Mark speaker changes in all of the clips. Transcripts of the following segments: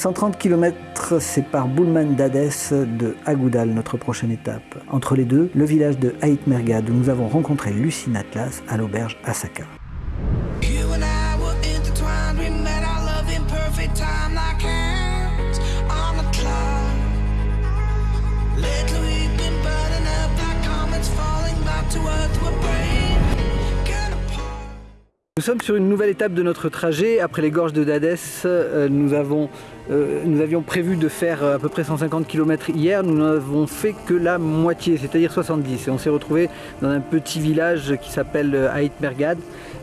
Speaker 1: 130 km séparent Boulman d'Adès de Agoudal, notre prochaine étape. Entre les deux, le village de Haït Mergad où nous avons rencontré Lucine Atlas à l'auberge Asaka. Nous sommes sur une nouvelle étape de notre trajet. Après les gorges de Dadès, euh, nous, avons, euh, nous avions prévu de faire euh, à peu près 150 km hier. Nous n'avons fait que la moitié, c'est-à-dire 70. Et on s'est retrouvé dans un petit village qui s'appelle Haït Mergad,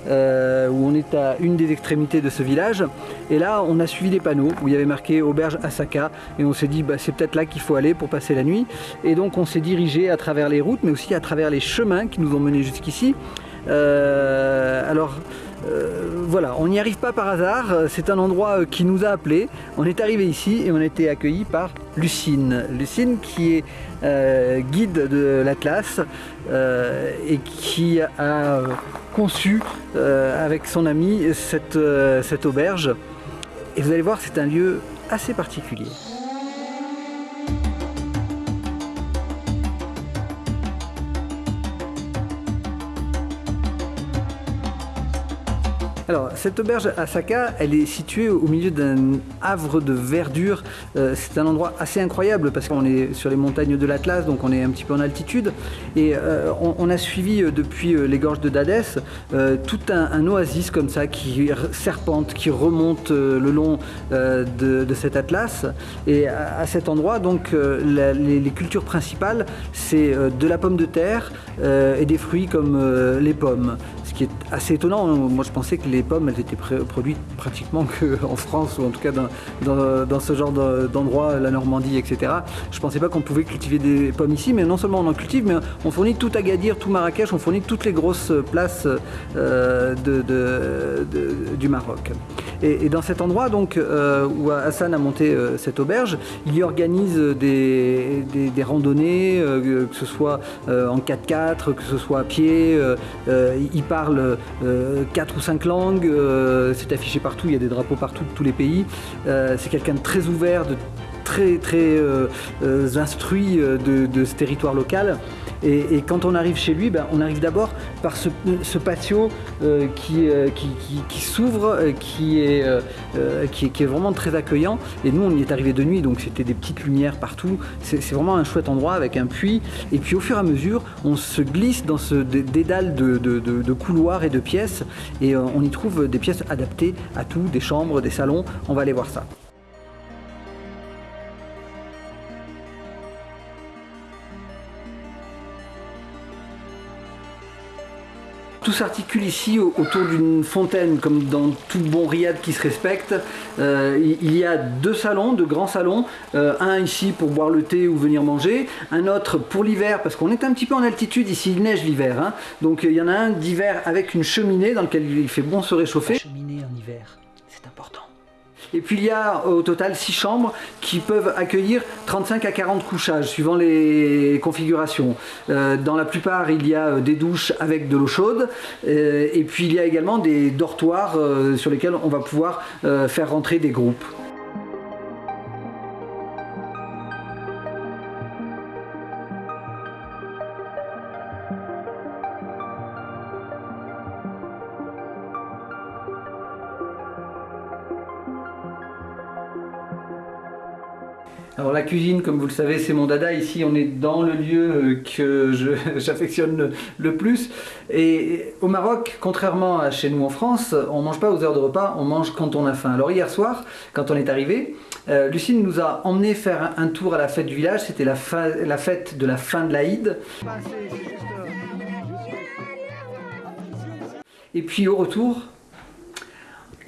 Speaker 1: où on est à une des extrémités de ce village. Et là, on a suivi les panneaux où il y avait marqué auberge Asaka. Et on s'est dit, bah, c'est peut-être là qu'il faut aller pour passer la nuit. Et donc, on s'est dirigé à travers les routes, mais aussi à travers les chemins qui nous ont menés jusqu'ici. alors, euh, voilà, on n'y arrive pas par hasard, c'est un endroit euh, qui nous a appelés. On est arrivé ici et on a été accueillis par Lucine. Lucine qui est euh, guide de l'Atlas et qui a conçu avec son ami cette, cette auberge. Et vous allez voir, c'est un lieu assez particulier. Alors, cette auberge à Saka, elle est située au milieu d'un havre de verdure. Euh, c'est un endroit assez incroyable parce qu'on est sur les montagnes de l'Atlas, donc on est un petit peu en altitude. Et euh, on, a suivi euh, depuis les gorges de Dadès tout un, oasis comme ça qui serpente, qui remonte le long de, cet Atlas. Et à, cet endroit, donc, les, cultures principales, c'est de la pomme de terre et des fruits comme les pommes qui est assez étonnant. Moi, je pensais que les pommes, elles étaient produites pratiquement qu'en France, ou en tout cas dans, ce genre d'endroit, la Normandie, etc. Je pensais pas qu'on pouvait cultiver des pommes ici, mais non seulement on en cultive, mais on fournit tout Agadir, tout Marrakech, on fournit toutes les grosses places euh, du Maroc. Et, dans cet endroit, donc, euh, où Hassan a monté euh, cette auberge, il y organise des, des randonnées, que ce soit en 4x4, que ce soit à pied. il parle euh, quatre ou cinq langues, euh, c'est affiché partout, il y a des drapeaux partout de tous les pays. Euh, c'est quelqu'un de très ouvert, de très très instruit de, ce territoire local. Et, quand on arrive chez lui, ben, on arrive d'abord par ce, patio qui, s'ouvre, qui, est, vraiment très accueillant. Et nous, on y est arrivé de nuit, donc c'était des petites lumières partout. C'est vraiment un chouette endroit avec un puits. Et puis au fur et à mesure, on se glisse dans ce dédale de couloirs et de pièces. Et on y trouve des pièces adaptées à tout, des chambres, des salons. On va aller voir ça. S'articule ici autour d'une fontaine, comme dans tout bon riad qui se respecte. Euh, il y a deux salons, deux grands salons. Euh, un ici pour boire le thé ou venir manger. Un autre pour l'hiver, parce qu'on est un petit peu en altitude, ici il neige l'hiver. Hein. Donc il y en a un d'hiver avec une cheminée dans lequel il fait bon se réchauffer. cheminée en hiver. Et puis il y a au total 6 chambres qui peuvent accueillir 35 à 40 couchages suivant les configurations. Euh, dans la plupart il y a euh, des douches avec de l'eau chaude euh, et puis il y a également des dortoirs sur lesquels on va pouvoir faire rentrer des groupes. Alors la cuisine, comme vous le savez, c'est mon dada. Ici, on est dans le lieu euh, que j'affectionne le, plus. Et au Maroc, contrairement à chez nous en France, on mange pas aux heures de repas, on mange quand on a faim. Alors hier soir, quand on est arrivé, euh, Lucine nous a emmené faire un tour à la fête du village. C'était la, la, fête de la fin de l'Aïd. Et puis au retour,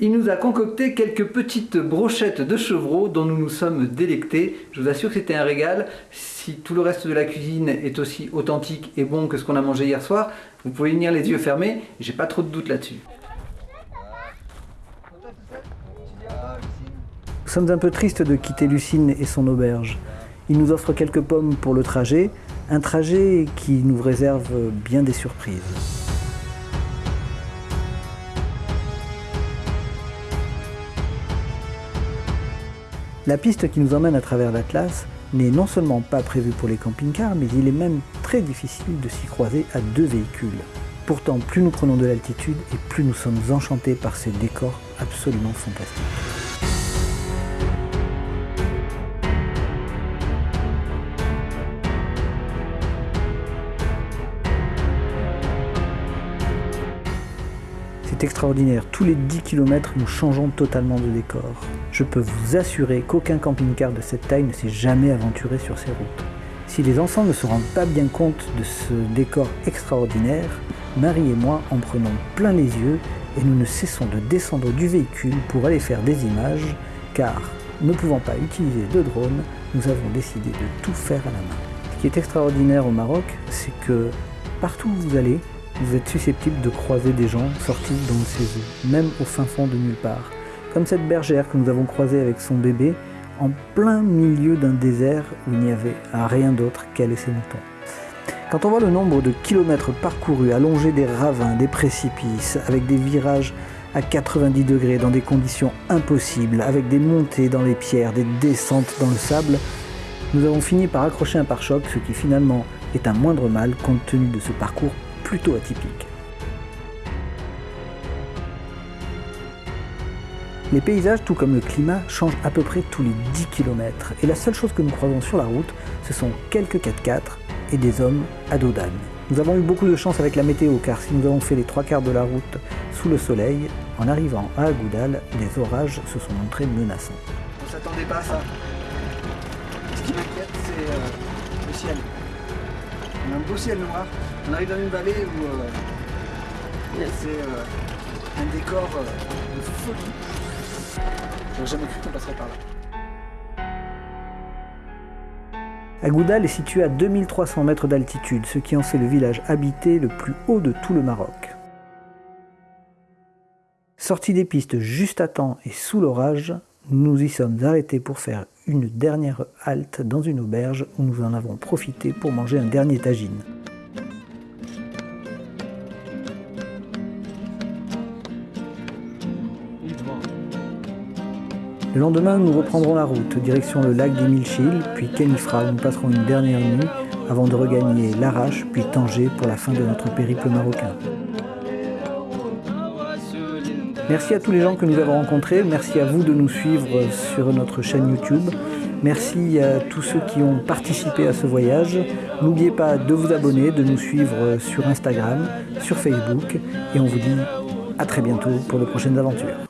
Speaker 1: il nous a concocté quelques petites brochettes de chevreau dont nous nous sommes délectés. Je vous assure que c'était un régal. Si tout le reste de la cuisine est aussi authentique et bon que ce qu'on a mangé hier soir, vous pouvez venir les yeux fermés, j'ai pas trop de doute là-dessus. Nous sommes un peu tristes de quitter Lucine et son auberge. Il nous offre quelques pommes pour le trajet, un trajet qui nous réserve bien des surprises. La piste qui nous emmène à travers l'Atlas n'est non seulement pas prévue pour les camping-cars, mais il est même très difficile de s'y croiser à deux véhicules. Pourtant, plus nous prenons de l'altitude et plus nous sommes enchantés par ces décors absolument fantastiques. Extraordinaire, tous les 10 km nous changeons totalement de décor. Je peux vous assurer qu'aucun camping-car de cette taille ne s'est jamais aventuré sur ces routes. Si les enfants ne se rendent pas bien compte de ce décor extraordinaire, Marie et moi en prenons plein les yeux et nous ne cessons de descendre du véhicule pour aller faire des images, car ne pouvant pas utiliser de drone, nous avons décidé de tout faire à la main. Ce qui est extraordinaire au Maroc, c'est que partout où vous allez, vous êtes susceptible de croiser des gens sortis dans ces eaux, même au fin fond de nulle part. Comme cette bergère que nous avons croisée avec son bébé, en plein milieu d'un désert où il n'y avait rien d'autre et ses moutons. Quand on voit le nombre de kilomètres parcourus, allongés des ravins, des précipices, avec des virages à 90 degrés dans des conditions impossibles, avec des montées dans les pierres, des descentes dans le sable, nous avons fini par accrocher un pare-choc, ce qui finalement est un moindre mal compte tenu de ce parcours plutôt atypique. Les paysages, tout comme le climat, changent à peu près tous les 10 km. Et la seule chose que nous croisons sur la route, ce sont quelques 4x4 et des hommes à dos d'âne. Nous avons eu beaucoup de chance avec la météo, car si nous avons fait les trois quarts de la route sous le soleil, en arrivant à Agoudal, les orages se sont montrés menaçants.
Speaker 2: On s'attendait pas à ça. Ce qui m'inquiète, c'est euh, le ciel. On a un beau ciel noir. On arrive dans une vallée où euh, c'est euh, un décor euh, de folie. J'aurais jamais cru qu'on passerait par là.
Speaker 1: Agoudal est situé à 2300 mètres d'altitude, ce qui en fait le village habité le plus haut de tout le Maroc. Sorti des pistes juste à temps et sous l'orage, nous y sommes arrêtés pour faire une dernière halte dans une auberge où nous en avons profité pour manger un dernier tagine. Le lendemain, nous reprendrons la route, direction le lac des Milchil, puis Kenifra, où nous passerons une dernière nuit avant de regagner Larache, puis Tanger pour la fin de notre périple marocain. Merci à tous les gens que nous avons rencontrés, merci à vous de nous suivre sur notre chaîne YouTube, merci à tous ceux qui ont participé à ce voyage. N'oubliez pas de vous abonner, de nous suivre sur Instagram, sur Facebook, et on vous dit à très bientôt pour de prochaines aventures.